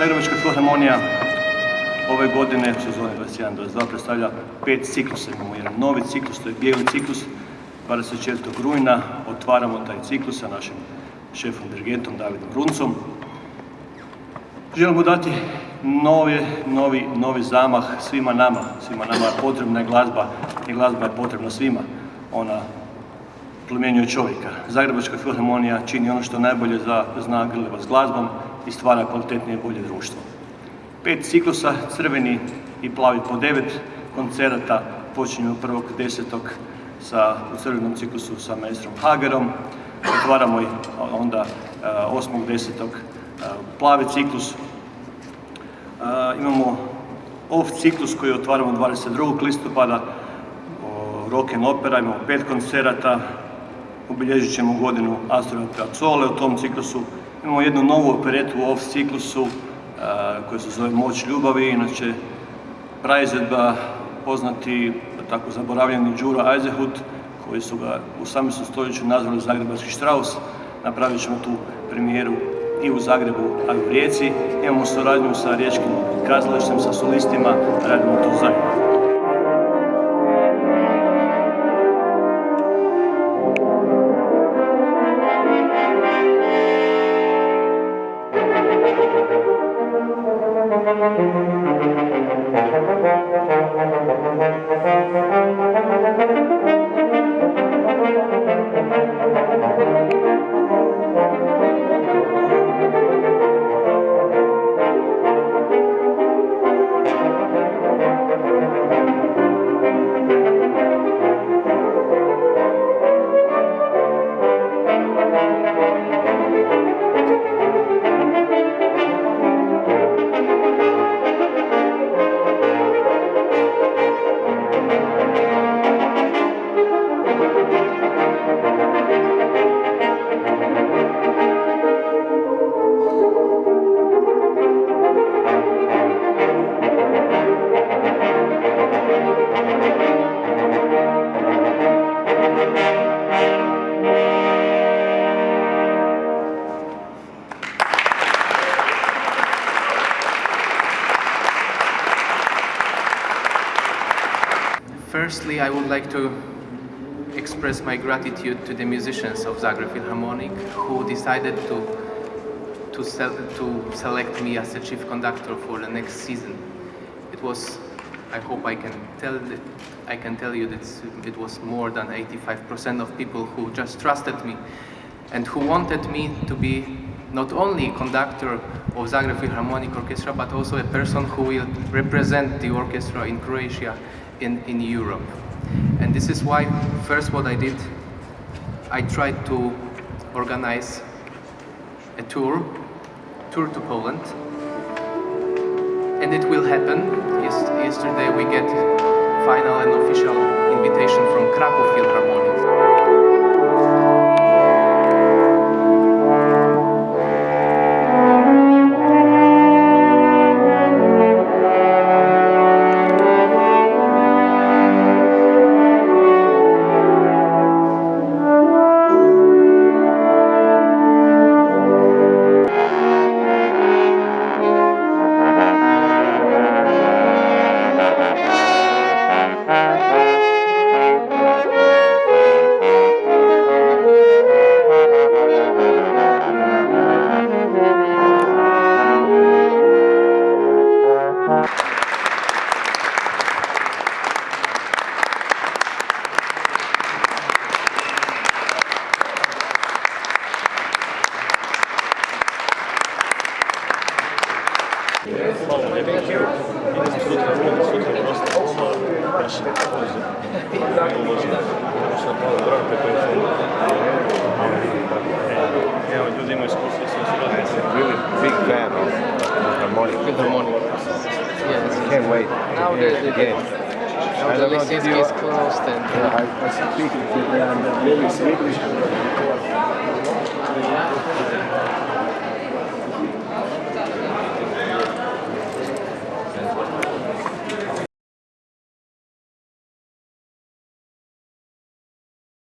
Zagrebačka filharmonija ove godine, sezone 21-22, predstavlja pet ciklusa. Imamo jedan novi ciklus, to je bijeli ciklus. 24. rujna otvaramo taj ciklus sa našim šefom dirigentom Davidom Runcom. Želimo dati novi, novi, novi zamah svima nama. Svima nama je potrebna glazba i glazba je potrebna svima. Ona plemenjuje čovjeka. Zagrebačka filharmonija čini ono što najbolje za, zna s glazbom i stvara kvalitetnije i bolje društvo. Pet ciklusa, crveni i plavi po devet koncerata, prvog desetog sa, u crvenom ciklusu sa maestrom Hagerom, otvaramo i onda 8.10. Eh, plavi ciklus. Eh, imamo off ciklus koji otvaramo 22. listopada, rock and opera, imamo pet koncerata, obilježit ćemo godinu Astora Piazzolle u tom ciklusu. Imamo jednu novu operetu u off ciklusu koja se zove Moć ljubavi, inače praizvedba poznati tako zaboravljeni Đuro Eisenhut koji su ga u 18. stoljeću nazvali Zagrebački Strauss. Napravit ćemo tu premijeru i u Zagrebu, a i u Rijeci. Imamo suradnju sa riječkim kazalištem, sa solistima, radimo to zajedno. Firstly, I would like to express my gratitude to the musicians of Zagreb Philharmonic who decided to to, to select me as the chief conductor for the next season. It was, I hope I can tell I can tell you that it was more than 85% of people who just trusted me and who wanted me to be not only conductor of Zagreb Philharmonic Orchestra but also a person who will represent the orchestra in Croatia in, in Europe. And this is why, first what I did, I tried to organize a tour, tour to Poland. And it will happen. Yes, yesterday we get final and official invitation from Krakow Philharmonic. Really big fan of harmonic. Philharmonic. Yes. Can't wait. Now the, the, again. now the Lisinski is closed and yeah, I, I speak with them really Swedish.